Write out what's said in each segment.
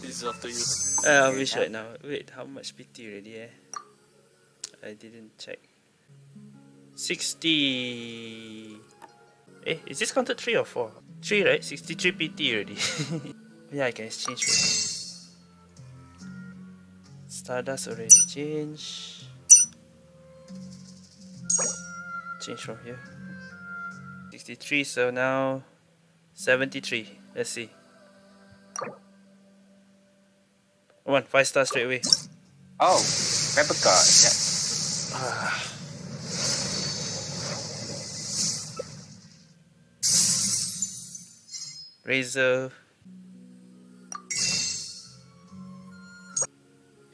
This is after you. Uh, I'll be short now. Wait, how much PT already eh? I didn't check. 60... Eh, is this counted 3 or 4? 3 right? 63 PT already. yeah, I can exchange for Stardust already changed. Change from here. 63, so now 73. Let's see. One, 5 stars straight away. Oh, Rebecca. Yeah. Ah. Razor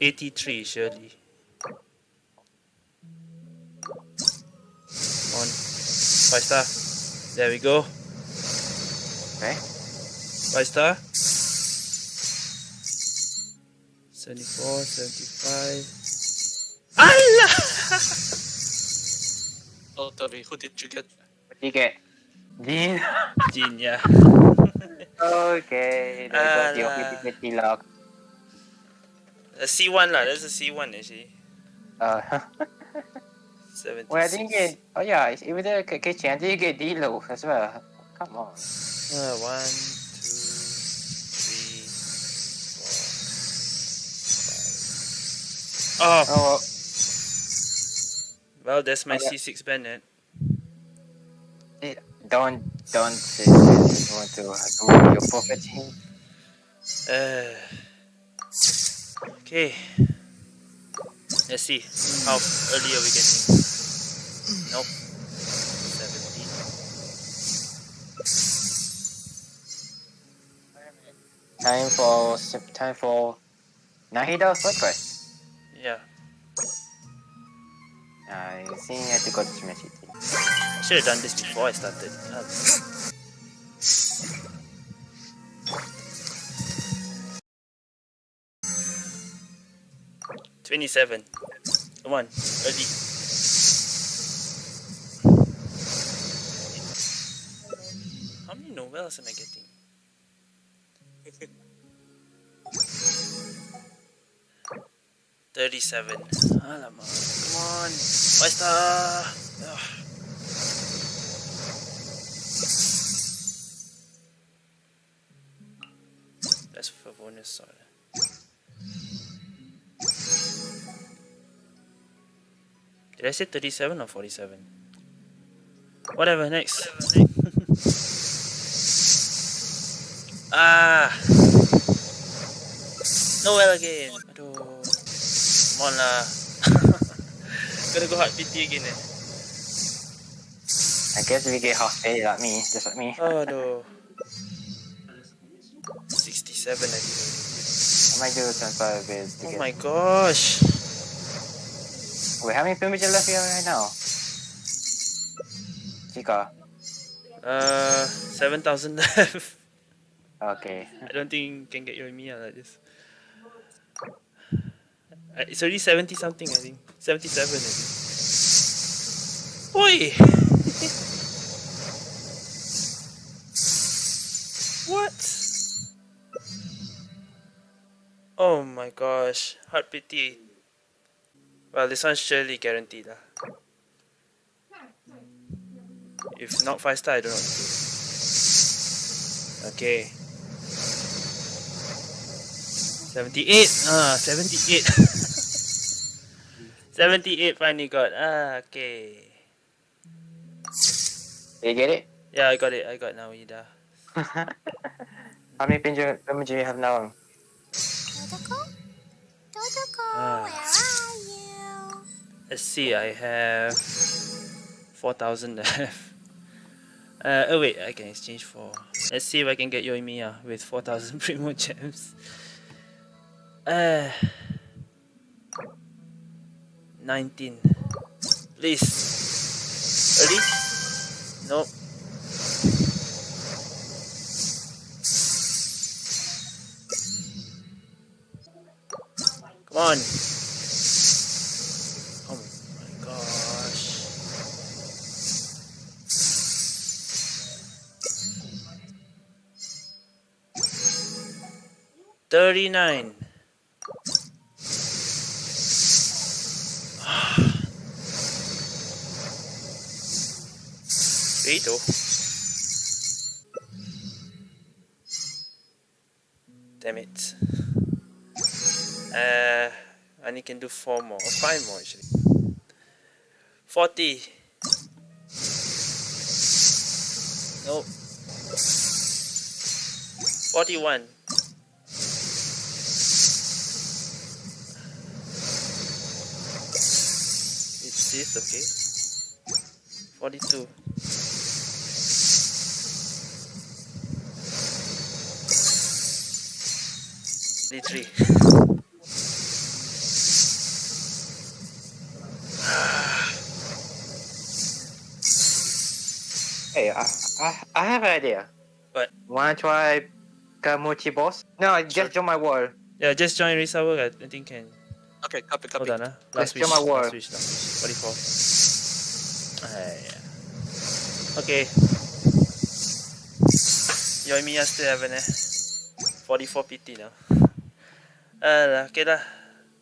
83 surely on 5 star there we go Okay. 5 star 74 75 Allah Oh, Tori, who did you get? What do you get? Jean. Jin yeah okay. There got the Alah. opportunity lock. a C1 lah that's a C1 actually Uh, 76 well, I didn't get. Oh yeah, it's even the kitchen. I didn't get D-Lo as well. Come on. Uh, one, two, three, four, five. Oh, Oh, well, that's my Oh, yeah. C6 Bennett. eh, don't don't say that you want to ruin your property. Uh, okay. Let's see. How early are we getting? Nope. 17. Time for time for Nahida Fortress. Yeah. I think I have to go to Smash City. I should have done this before I started. Uh, Twenty-seven. Come on, early. How many novels am I getting? Thirty-seven. Alamak. Come on. Star. Ugh. That's for bonus, sorry. Did I say 37 or 47? Whatever, next. ah! Noel again! Aduh. Come on lah. Gonna go hard PT again eh. I guess we get half pay like me, just like me. Aduh. 67 I think. I might do 25 bids to Oh get. my gosh! Wait, how many privileges left here right now? Chica. Uh, 7,000 left. Okay. I don't think you can get your and me like this. Uh, It's already 70 something, I think. 77, I think. Oi! what? Oh my gosh. Heart pity. Well, this one's surely guaranteed. lah. If not 5 star, I don't know. Okay. 78. Ah, 78. 78 finally got. Ah, okay. Did you get it? Yeah, I got it. I got Nahida. how many privileges do you have now? Totoko? Totoko, Ah. where are you? Let's see, I have 4,000 left. Uh, oh wait, I can exchange for... Let's see if I can get Yoimiya with 4,000 Primogems. Uh, 19. Please. Ready? No. Come on. Oh my gosh. Thirty-nine. Though. Damn it. Uh, I only can do four more, or five more actually. 40. Nope. 41. It's this, okay? 42. Forty-three. Hey, I, I, I have an idea. What? Wanna try Kamuchi boss? No, Sure. just join my wall. Yeah, just join Risawa. I I think can. Okay, copy, copy. Hold on, ah. Let's Last wish. do my word. Last wish. Last wish. 44. Ah, yeah. Okay. Yoimiya still haven't eh. 44 PT now. Uh, okay lah.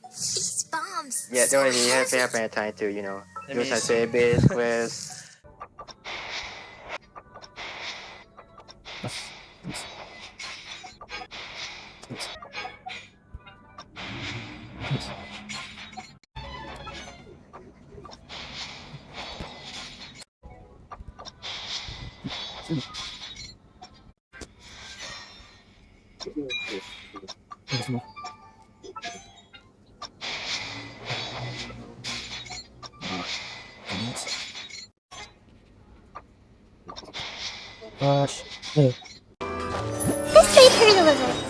These bombs. Yeah, don't really have, heavy. have any time to, you know, Let do me some see. Gosh. Hey. Let's trade her.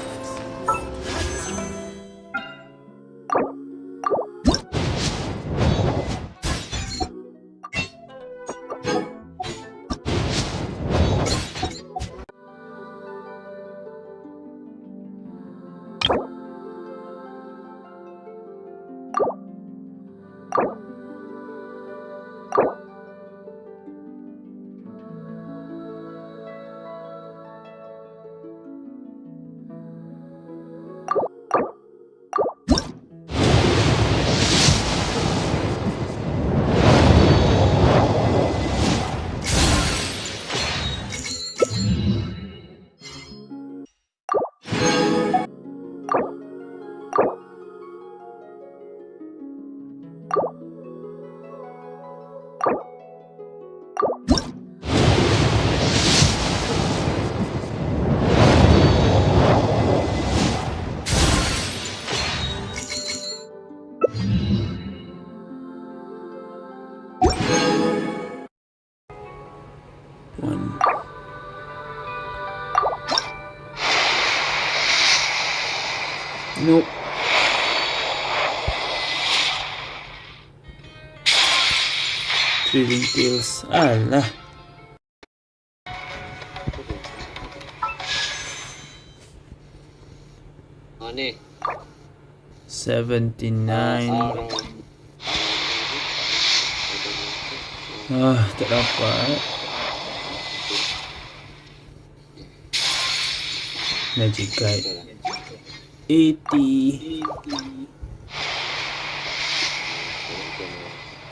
Nope. Thrilling Tales. Alah. Ah, Ani. Eh? 79. Ah, tak dapat. Magic Guide. 80.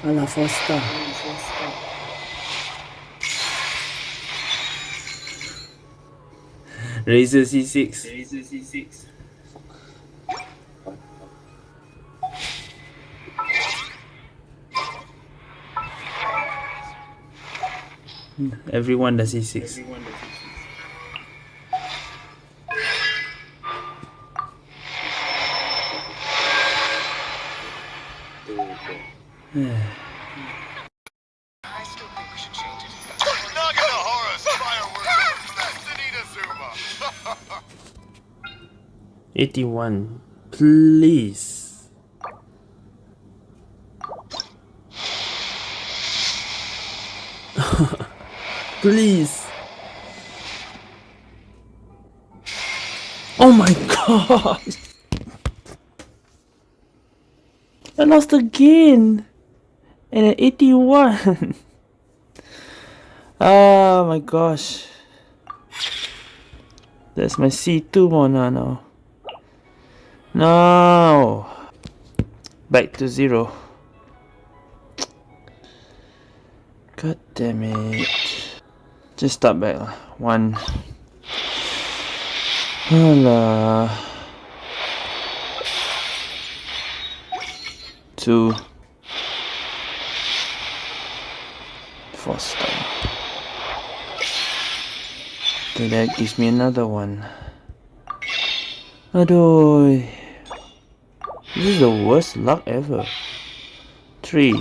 alla foster. Razor C6. C6. Everyone does C6. Everyone does Eighty-one, please. please. Oh my god! I lost again! And an 81! oh my gosh. That's my C2 Mona now. No. Back to zero. God damn it. Just start back lah. One. Alah. Two. Four star. Okay, that gives me another one. Adoy. This is the worst luck ever. Three.